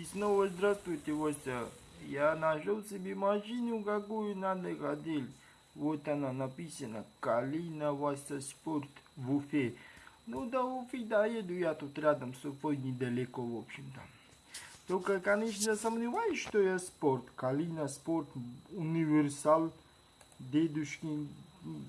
И снова здравствуйте, Вася. Я нашел себе машину, какую надо хотел. Вот она написана Калина Вася Спорт в Уфе. Ну до Уфы доеду я тут рядом с Уфой недалеко, в общем-то. Только, конечно, сомневаюсь, что я спорт. Калина Спорт, универсал, дедушкин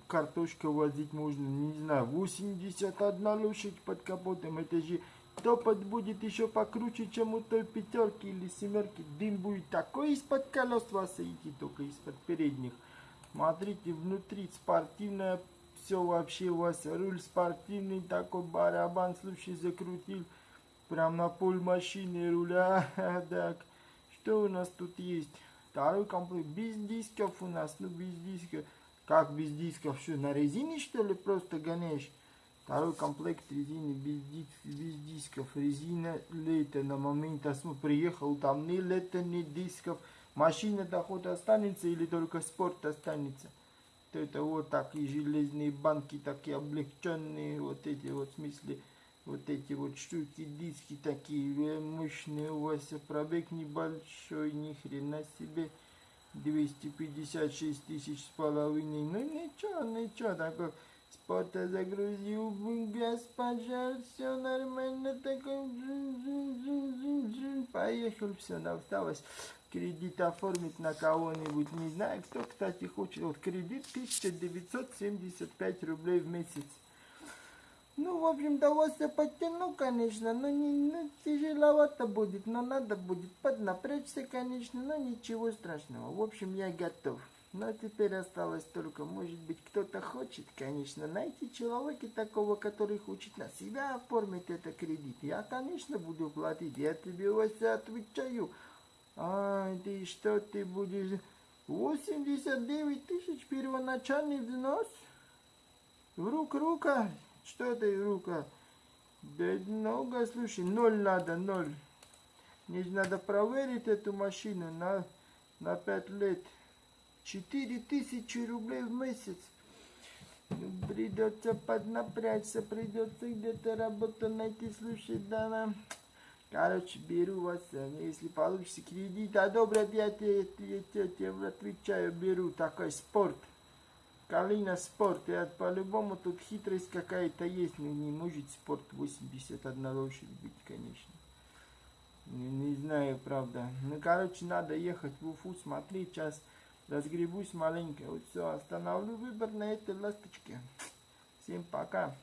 картошка возить можно, не знаю, 81 лошадь под капотом, это же топот будет еще покруче, чем у той пятерки или семерки. Дым будет такой из-под колес вас идти, только из-под передних. Смотрите, внутри спортивное, все вообще у вас, руль спортивный, такой барабан, слушай, закрутил. Прям на пол машины руля, так. Что у нас тут есть? Второй комплект, без дисков у нас, ну без дисков. Как без дисков? Что, на резине что ли просто гоняешь? Второй комплект резины без, диск, без дисков. Резина лето на момент осмо приехал, там ни лето, ни дисков. Машина доход останется или только спорт останется? То это вот такие железные банки, такие облегченные, вот эти вот в смысле, вот эти вот штуки, диски такие мощные у вас, пробег небольшой, ни хрена себе. 256 тысяч с половиной. Ну ничего, ничего, такой спорта загрузил, газ, пожар, все нормально, такой поехал, все, осталось кредит оформить на кого-нибудь, не знаю, кто, кстати, хочет, вот кредит 1975 рублей в месяц. Ну, в общем-то, вас я подтяну, конечно, но не, ну, тяжеловато будет, но надо будет поднапрячься, конечно, но ничего страшного. В общем, я готов. Но теперь осталось только, может быть, кто-то хочет, конечно, найти человека такого, который хочет на себя оформить этот кредит. Я, конечно, буду платить, я тебе, Вася, отвечаю. А, ты что, ты будешь... 89 тысяч первоначальный взнос? В рук рука? Что это рука? Да много, слушай, ноль надо, ноль. Мне надо проверить эту машину на, на пять лет. Четыре тысячи рублей в месяц. Ну, придется поднапрячься, придется где-то работу найти, слушай, да, Короче, беру вас, если получится кредит, одобрят, я тебе, я, я отвечаю, беру такой спорт. Калина спорт, и по-любому тут хитрость какая-то есть, но не может спорт 81 лошадь быть, конечно. Не, не знаю, правда. Ну, короче, надо ехать в Уфу, смотреть, сейчас разгребусь маленько. Вот все, остановлю выбор на этой ласточке. Всем пока.